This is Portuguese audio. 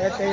É, tem.